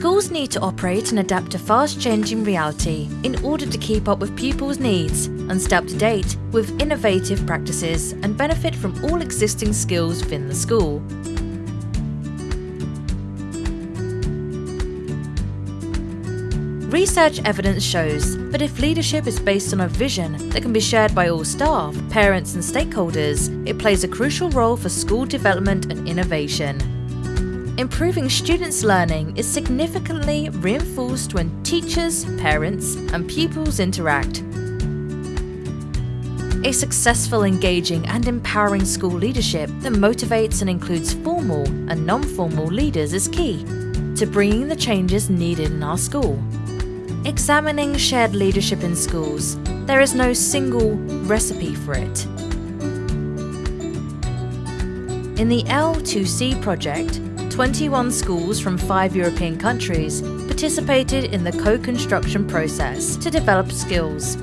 Schools need to operate and adapt to fast-changing reality in order to keep up with pupils' needs and stay up to date with innovative practices and benefit from all existing skills within the school. Research evidence shows that if leadership is based on a vision that can be shared by all staff, parents and stakeholders, it plays a crucial role for school development and innovation. Improving students' learning is significantly reinforced when teachers, parents and pupils interact. A successful, engaging and empowering school leadership that motivates and includes formal and non-formal leaders is key to bringing the changes needed in our school. Examining shared leadership in schools, there is no single recipe for it. In the L2C project, 21 schools from five European countries participated in the co-construction process to develop skills,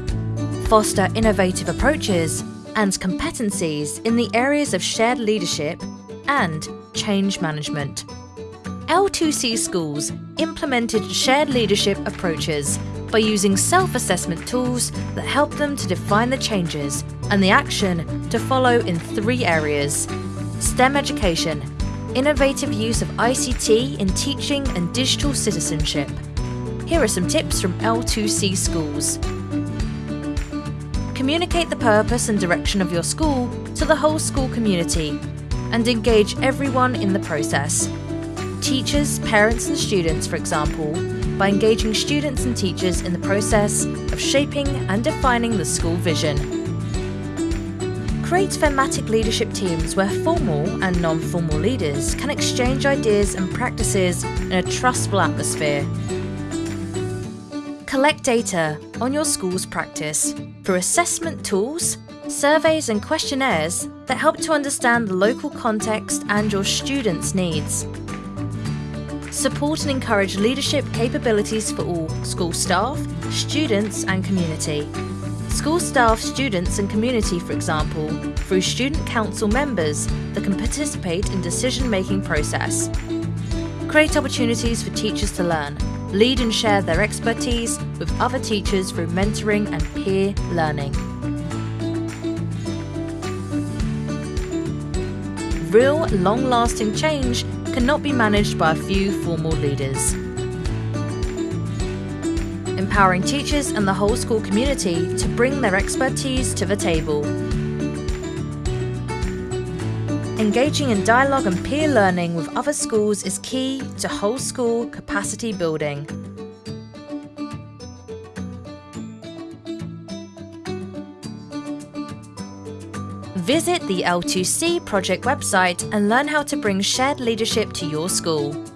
foster innovative approaches and competencies in the areas of shared leadership and change management. L2C schools implemented shared leadership approaches by using self-assessment tools that help them to define the changes and the action to follow in three areas. STEM education, innovative use of ICT in teaching and digital citizenship. Here are some tips from L2C schools. Communicate the purpose and direction of your school to the whole school community and engage everyone in the process teachers, parents and students, for example, by engaging students and teachers in the process of shaping and defining the school vision. Create thematic leadership teams where formal and non-formal leaders can exchange ideas and practices in a trustful atmosphere. Collect data on your school's practice through assessment tools, surveys and questionnaires that help to understand the local context and your students' needs support and encourage leadership capabilities for all school staff, students and community. School staff, students and community, for example, through student council members that can participate in decision-making process. Create opportunities for teachers to learn, lead and share their expertise with other teachers through mentoring and peer learning. Real, long-lasting change cannot be managed by a few formal leaders. Empowering teachers and the whole school community to bring their expertise to the table. Engaging in dialogue and peer learning with other schools is key to whole school capacity building. Visit the L2C project website and learn how to bring shared leadership to your school.